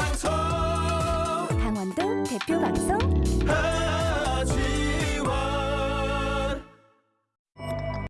방송. 강원도 대표 방송.